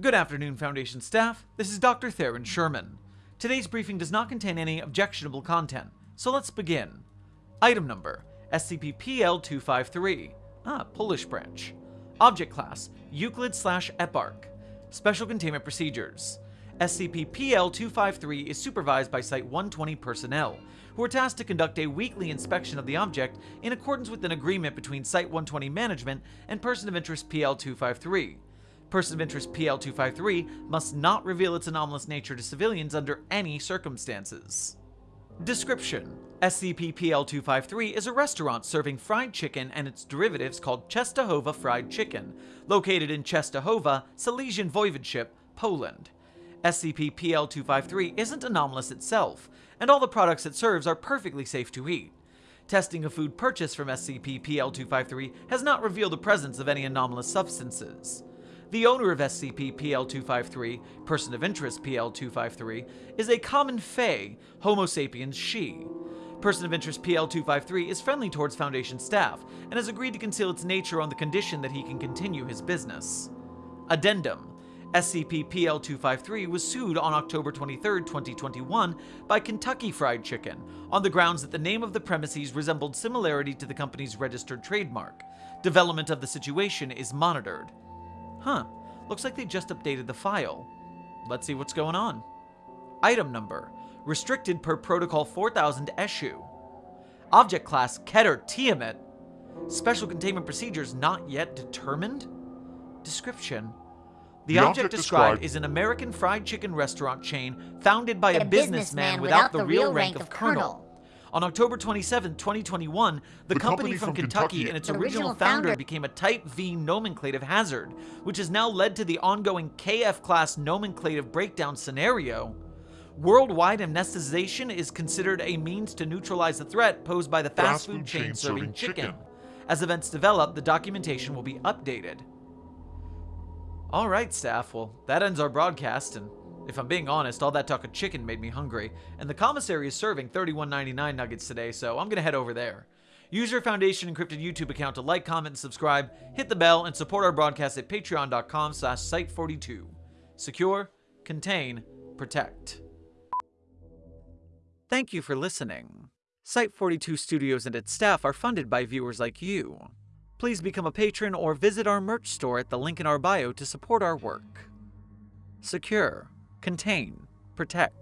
Good afternoon, Foundation staff. This is Dr. Theron Sherman. Today's briefing does not contain any objectionable content, so let's begin. Item number SCP-PL253. Ah, Polish branch. Object class Euclid slash Eparch. Special containment procedures. SCP-PL253 is supervised by Site-120 personnel, who are tasked to conduct a weekly inspection of the object in accordance with an agreement between Site-120 management and Person of Interest PL253. Person of Interest PL253 must not reveal its anomalous nature to civilians under any circumstances. Description SCP-PL253 is a restaurant serving fried chicken and its derivatives called Czestochowa Fried Chicken, located in Czestochowa, Silesian Voivodeship, Poland. SCP-PL253 isn't anomalous itself, and all the products it serves are perfectly safe to eat. Testing of food purchased from SCP-PL253 has not revealed the presence of any anomalous substances. The owner of SCP-PL253, Person of Interest PL253, is a common Fae, Homo sapiens sidhe. Person of Interest PL253 is friendly towards Foundation staff, and has agreed to conceal its nature on the condition that he can continue his business. Addendum SCP-PL253 was sued on October 23, 2021 by Kentucky Fried Chicken on the grounds that the name of the premises resembled similarity to the company's registered trademark. Development of the situation is monitored. Huh, looks like they just updated the file. Let's see what's going on. Item number, restricted per Protocol 4000 issue. Object class Keter Tiamat. Special containment procedures not yet determined? Description, the, The object, object described described- is an American fried chicken restaurant chain founded by a, a businessman without the real rank of colonel. On October 27, 2021, the, The company, company from from Kentucky, Kentucky- and its original, original founder, founder- became a Type V nomenclative hazard, which has now led to the ongoing KF class nomenclative breakdown scenario. Worldwide amnesticization is considered a means to neutralize the threat posed by the fast, food chain serving chicken. As events develop, the documentation will be updated. Alright, staff, well, that ends our broadcast, and if I'm being honest, all that talk of chicken made me hungry, and the commissary is serving 31.99 nuggets today, so I'm gonna head over there. Use your Foundation Encrypted YouTube account to like, comment, and subscribe, hit the bell, and support our broadcast at patreon.com slash site42. Secure, contain, protect. Thank you for listening. Site42 Studios and its staff are funded by viewers like you. Please become a patron or visit our merch store at the link in our bio to support our work. Secure, contain, protect.